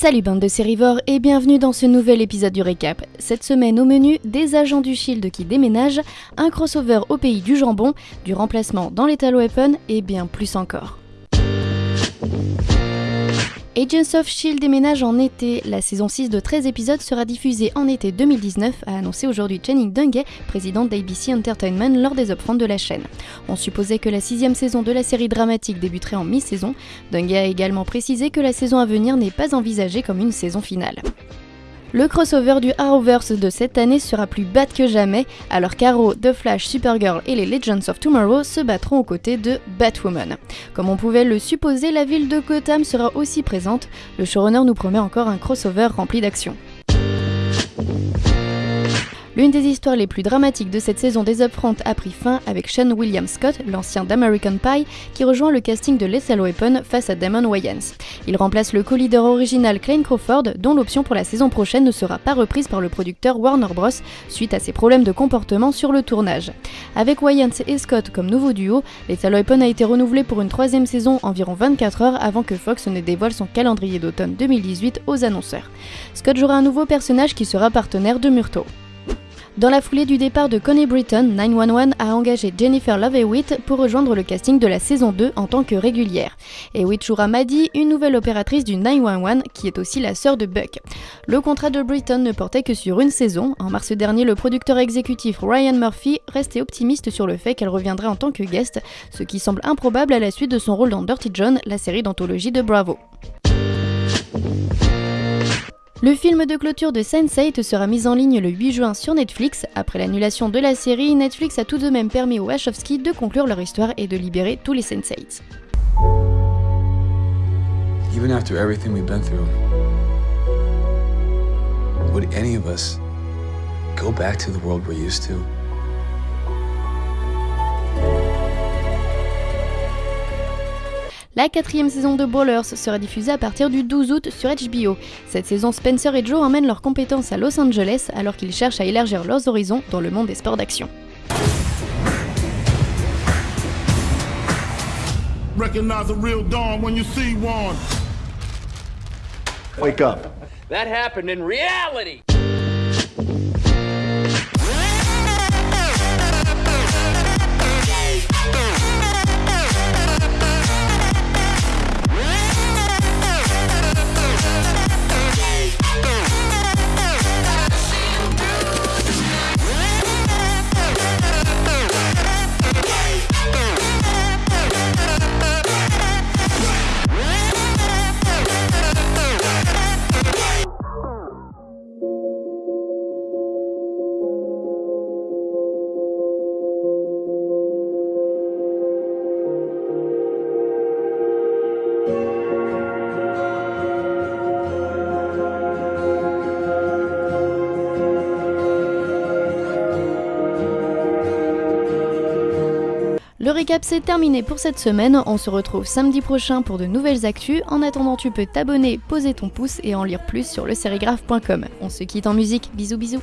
Salut bande de sérivores et bienvenue dans ce nouvel épisode du récap. Cette semaine au menu, des agents du Shield qui déménagent, un crossover au pays du jambon, du remplacement dans l'Etalo Weapon et bien plus encore. Agents of Shield déménage en été. La saison 6 de 13 épisodes sera diffusée en été 2019, a annoncé aujourd'hui Channing Dungay, présidente d'ABC Entertainment, lors des upfronts de la chaîne. On supposait que la sixième saison de la série dramatique débuterait en mi-saison. Dungay a également précisé que la saison à venir n'est pas envisagée comme une saison finale. Le crossover du Arrowverse de cette année sera plus bad que jamais, alors qu'Arrow, The Flash, Supergirl et les Legends of Tomorrow se battront aux côtés de Batwoman. Comme on pouvait le supposer, la ville de Gotham sera aussi présente. Le showrunner nous promet encore un crossover rempli d'action. L'une des histoires les plus dramatiques de cette saison des Upfront a pris fin avec Sean William Scott, l'ancien d'American Pie, qui rejoint le casting de Lethal Weapon face à Damon Wayans. Il remplace le co-leader original Klein Crawford, dont l'option pour la saison prochaine ne sera pas reprise par le producteur Warner Bros. suite à ses problèmes de comportement sur le tournage. Avec Wayans et Scott comme nouveau duo, Lethal Weapon a été renouvelé pour une troisième saison environ 24 heures avant que Fox ne dévoile son calendrier d'automne 2018 aux annonceurs. Scott jouera un nouveau personnage qui sera partenaire de Murtaugh. Dans la foulée du départ de Connie Britton, 911 a engagé Jennifer Love Hewitt pour rejoindre le casting de la saison 2 en tant que régulière. Hewitt jouera Maddie, une nouvelle opératrice du 911 qui est aussi la sœur de Buck. Le contrat de Britton ne portait que sur une saison. En mars dernier, le producteur exécutif Ryan Murphy restait optimiste sur le fait qu'elle reviendrait en tant que guest, ce qui semble improbable à la suite de son rôle dans Dirty John, la série d'anthologie de Bravo. Le film de clôture de Sense8 sera mis en ligne le 8 juin sur Netflix. Après l'annulation de la série, Netflix a tout de même permis aux Wachowski de conclure leur histoire et de libérer tous les Sense8. Even after everything we've been through, would any of us go back to the world we're used to? La quatrième saison de Ballers sera diffusée à partir du 12 août sur HBO. Cette saison, Spencer et Joe emmènent leurs compétences à Los Angeles alors qu'ils cherchent à élargir leurs horizons dans le monde des sports d'action. Recognize a real dawn when you see one. Wake up. That happened in reality. Le récap c'est terminé pour cette semaine, on se retrouve samedi prochain pour de nouvelles actus. En attendant tu peux t'abonner, poser ton pouce et en lire plus sur le sérigraphe.com. On se quitte en musique, bisous bisous